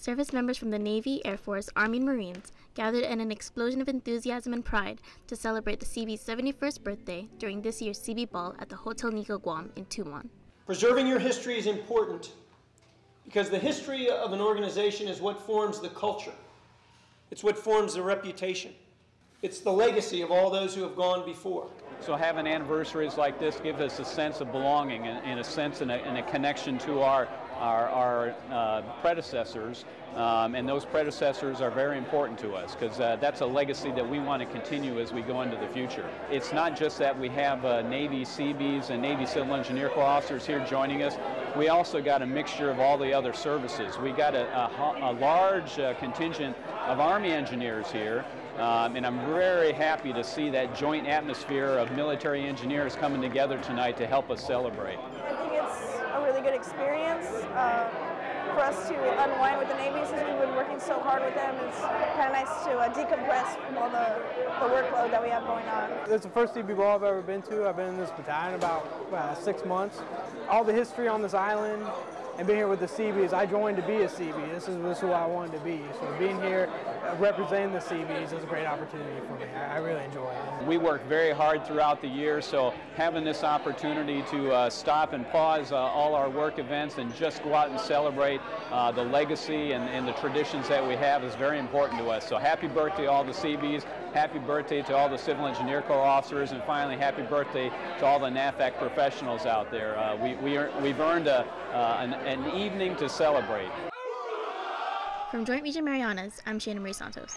service members from the Navy, Air Force, Army, and Marines gathered in an explosion of enthusiasm and pride to celebrate the Seabees' 71st birthday during this year's Seabee Ball at the Hotel Nikko Guam in Tumon. Preserving your history is important because the history of an organization is what forms the culture. It's what forms the reputation. It's the legacy of all those who have gone before. So having anniversaries like this gives us a sense of belonging and, and a sense and a, and a, connection to our, our, our uh, predecessors. Um, and those predecessors are very important to us because uh, that's a legacy that we want to continue as we go into the future. It's not just that we have uh, Navy Seabees and Navy Civil Engineer Corps officers here joining us. We also got a mixture of all the other services. We got a, a, a large uh, contingent of Army engineers here um, and I'm very happy to see that joint atmosphere of military engineers coming together tonight to help us celebrate. I think it's a really good experience uh, for us to unwind with the Navy since we've been working so hard with them. It's kind of nice to uh, decompress from all the, the workload that we have going on. It's the first Seabee Ball I've ever been to. I've been in this battalion about uh, six months. All the history on this island, and being here with the Seabees, I joined to be a CB. This is, this is who I wanted to be. So being here, uh, representing the Seabees is a great opportunity for me. I, I really enjoy it. We work very hard throughout the year, so having this opportunity to uh, stop and pause uh, all our work events and just go out and celebrate uh, the legacy and, and, the traditions that we have is very important to us. So happy birthday all the Seabees, happy birthday to all the Civil Engineer Corps officers, and finally happy birthday to all the NAVFAC professionals out there. Uh, we, we we've earned a, uh, an, an evening to celebrate. From Joint Region Marianas, I'm Shannon Marie Santos.